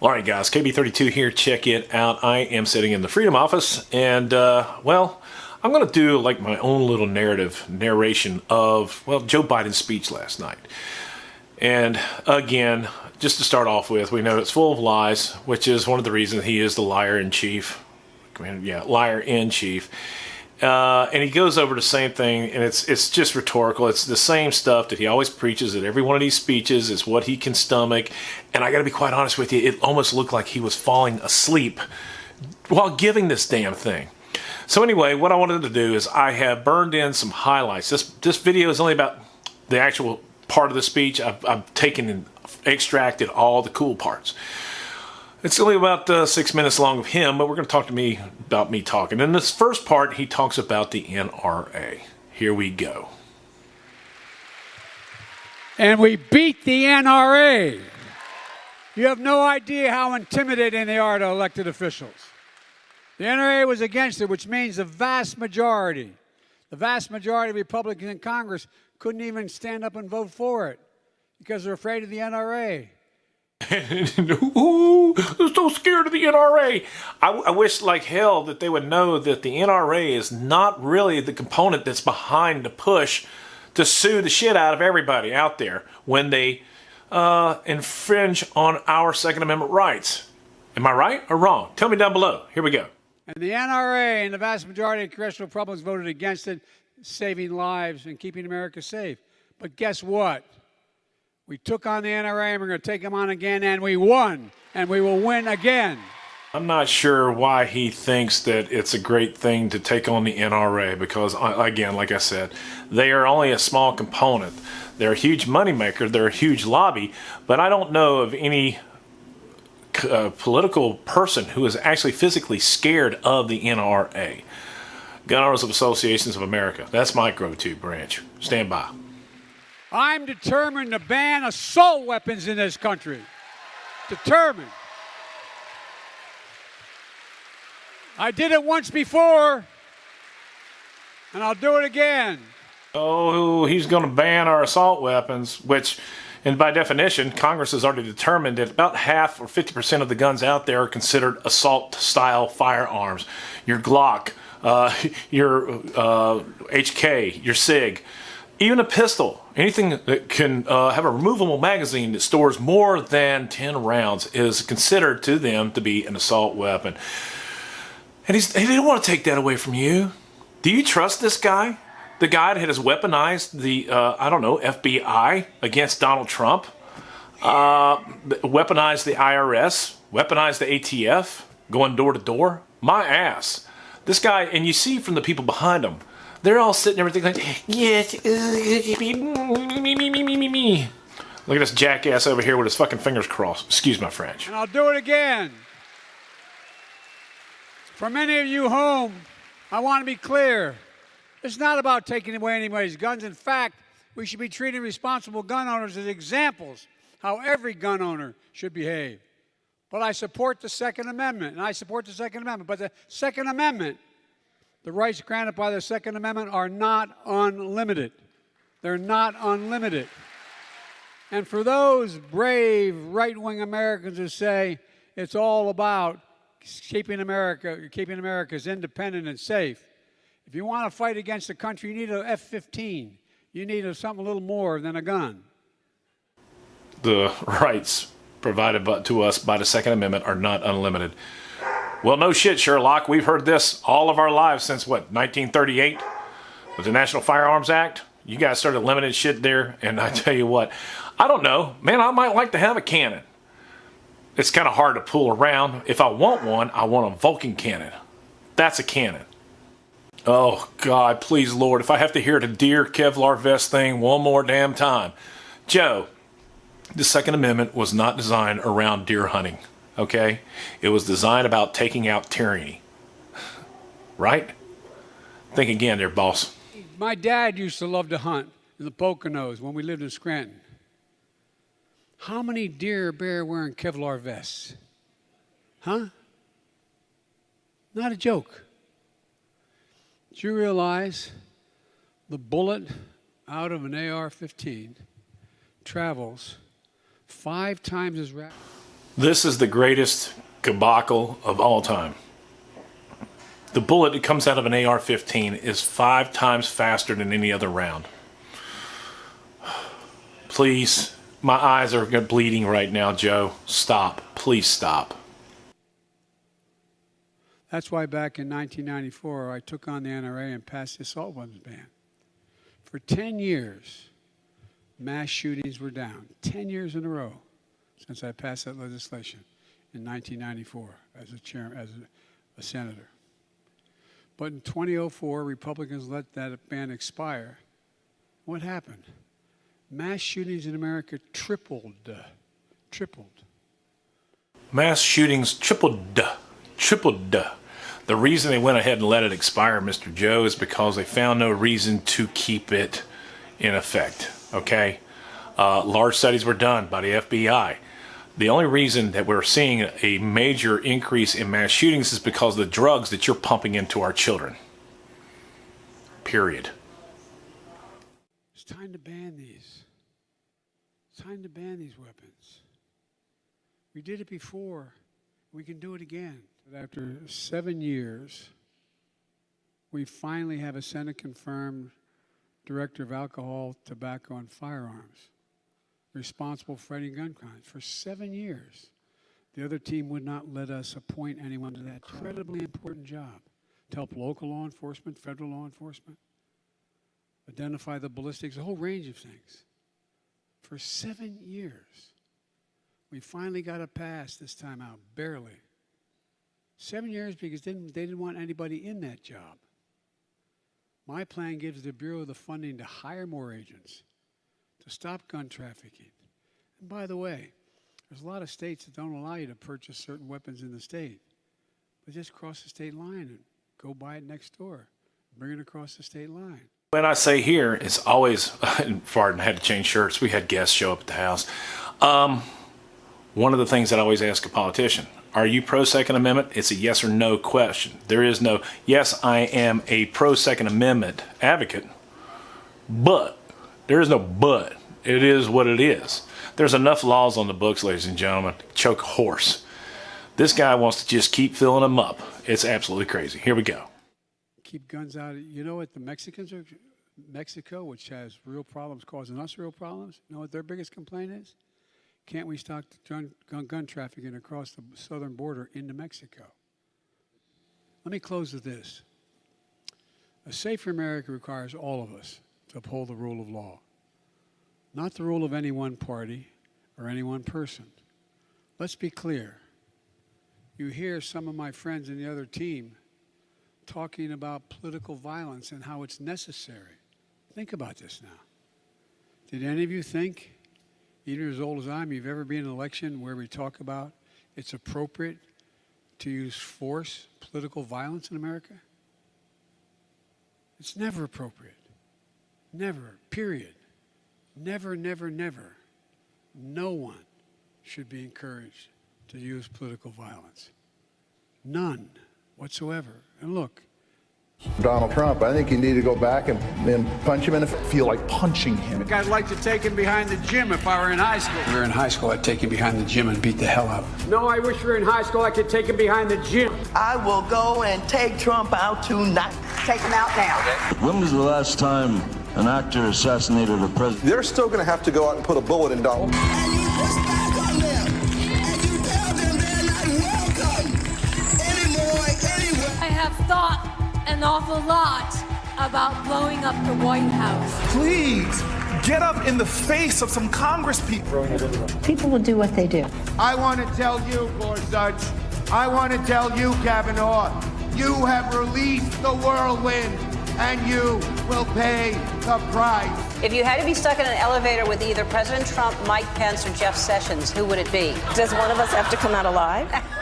All right, guys, KB32 here. Check it out. I am sitting in the Freedom Office, and, uh, well, I'm going to do like my own little narrative narration of, well, Joe Biden's speech last night. And again, just to start off with, we know it's full of lies, which is one of the reasons he is the liar in chief. I mean, yeah, liar in chief. Uh, and he goes over the same thing, and it's it's just rhetorical. It's the same stuff that he always preaches at every one of these speeches. Is what he can stomach. And I got to be quite honest with you, it almost looked like he was falling asleep while giving this damn thing. So anyway, what I wanted to do is I have burned in some highlights. This this video is only about the actual part of the speech. I've, I've taken and extracted all the cool parts. It's only about uh, six minutes long of him, but we're going to talk to me about me talking. In this first part, he talks about the NRA. Here we go. And we beat the NRA. You have no idea how intimidating they are to elected officials. The NRA was against it, which means the vast majority, the vast majority of Republicans in Congress couldn't even stand up and vote for it because they're afraid of the NRA. Ooh, I'm so scared of the NRA. I, I, wish like hell that they would know that the NRA is not really the component that's behind the push to sue the shit out of everybody out there when they uh, infringe on our Second Amendment rights. Am I right or wrong? Tell me down below. Here we go. And the NRA and the vast majority of congressional Republicans voted against it, saving lives and keeping America safe. But guess what? We took on the NRA and we're going to take them on again, and we won, and we will win again. I'm not sure why he thinks that it's a great thing to take on the NRA because, uh, again, like I said, they are only a small component. They're a huge moneymaker, they're a huge lobby, but I don't know of any uh, political person who is actually physically scared of the NRA. Gun Owners of Associations of America. That's my go-to branch. Stand by. I'm determined to ban assault weapons in this country. Determined. I did it once before, and I'll do it again. Oh, he's going to ban our assault weapons, which, and by definition, Congress has already determined that about half or 50% of the guns out there are considered assault style firearms. Your Glock, uh, your uh, HK, your SIG even a pistol, anything that can uh, have a removable magazine that stores more than 10 rounds is considered to them to be an assault weapon. And he's, he didn't want to take that away from you. Do you trust this guy? The guy that has weaponized the, uh, I don't know, FBI against Donald Trump, uh, weaponized the IRS, weaponized the ATF, going door to door? My ass. This guy, and you see from the people behind him, they're all sitting there thinking, like, yes, uh, me, me, me, me, me, me. Look at this jackass over here with his fucking fingers crossed. Excuse my French. And I'll do it again. For many of you home, I want to be clear. It's not about taking away anybody's guns. In fact, we should be treating responsible gun owners as examples how every gun owner should behave. But I support the Second Amendment, and I support the Second Amendment. But the Second Amendment the rights granted by the Second Amendment are not unlimited. They're not unlimited. And for those brave right wing Americans who say it's all about keeping America, keeping America's independent and safe, if you want to fight against the country, you need an F 15. You need a, something a little more than a gun. The rights provided to us by the Second Amendment are not unlimited. Well, no shit, Sherlock. We've heard this all of our lives since what, 1938? With the National Firearms Act? You guys started limiting shit there, and I tell you what, I don't know. Man, I might like to have a cannon. It's kind of hard to pull around. If I want one, I want a Vulcan cannon. That's a cannon. Oh, God, please, Lord, if I have to hear the deer Kevlar vest thing one more damn time. Joe, the Second Amendment was not designed around deer hunting okay? It was designed about taking out tyranny, right? Think again there, boss. My dad used to love to hunt in the Poconos when we lived in Scranton. How many deer bear wearing Kevlar vests? Huh? Not a joke. Do you realize the bullet out of an AR 15 travels five times as rapid? This is the greatest debacle of all time. The bullet that comes out of an AR 15 is five times faster than any other round. Please, my eyes are bleeding right now, Joe. Stop. Please stop. That's why back in 1994, I took on the NRA and passed the assault weapons ban. For 10 years, mass shootings were down. 10 years in a row since I passed that legislation in 1994 as a, chair, as a, a senator. But in 2004, Republicans let that ban expire. What happened? Mass shootings in America tripled. Tripled. Mass shootings tripled. Tripled. The reason they went ahead and let it expire, Mr. Joe, is because they found no reason to keep it in effect. Okay? Uh, large studies were done by the FBI. The only reason that we're seeing a major increase in mass shootings is because of the drugs that you're pumping into our children. Period. It's time to ban these. It's time to ban these weapons. We did it before. We can do it again. After seven years, we finally have a Senate confirmed director of alcohol, tobacco, and firearms responsible for any gun crimes for seven years. The other team would not let us appoint anyone to that incredibly important job to help local law enforcement, federal law enforcement, identify the ballistics, a whole range of things. For seven years, we finally got a pass this time out, barely. Seven years because they didn't, they didn't want anybody in that job. My plan gives the Bureau the funding to hire more agents, to stop gun trafficking. And by the way, there's a lot of states that don't allow you to purchase certain weapons in the state. But just cross the state line and go buy it next door. Bring it across the state line. When I say here, it's always, Farden had to change shirts. We had guests show up at the house. Um, one of the things that I always ask a politician, are you pro Second Amendment? It's a yes or no question. There is no, yes, I am a pro Second Amendment advocate, but there is no but. It is what it is. There's enough laws on the books, ladies and gentlemen, choke a horse. This guy wants to just keep filling them up. It's absolutely crazy. Here we go. Keep guns out. You know what the Mexicans are, Mexico, which has real problems causing us real problems, you know what their biggest complaint is? Can't we stop gun, gun, gun trafficking across the southern border into Mexico? Let me close with this. A safer America requires all of us to uphold the rule of law, not the rule of any one party or any one person. Let's be clear. You hear some of my friends in the other team talking about political violence and how it's necessary. Think about this now. Did any of you think even as old as I am, you've ever been in an election where we talk about it's appropriate to use force, political violence in America? It's never appropriate. Never, period. Never, never, never. No one should be encouraged to use political violence. None whatsoever. And look, Donald Trump. I think you need to go back and, and punch him in the feel like punching him. I'd like to take him behind the gym if I were in high school. If we were in high school, I'd take him behind the gym and beat the hell out of him. No, I wish we were in high school, I could take him behind the gym. I will go and take Trump out tonight. Take him out now. When was the last time an actor assassinated a president? They're still going to have to go out and put a bullet in Donald. And you push back on them. And you tell them they're not welcome anymore anywhere. I have thought an awful lot about blowing up the White House. Please get up in the face of some Congress people. People will do what they do. I want to tell you, Gorsuch, I want to tell you, Kavanaugh, you have released the whirlwind and you will pay the price. If you had to be stuck in an elevator with either President Trump, Mike Pence, or Jeff Sessions, who would it be? Does one of us have to come out alive?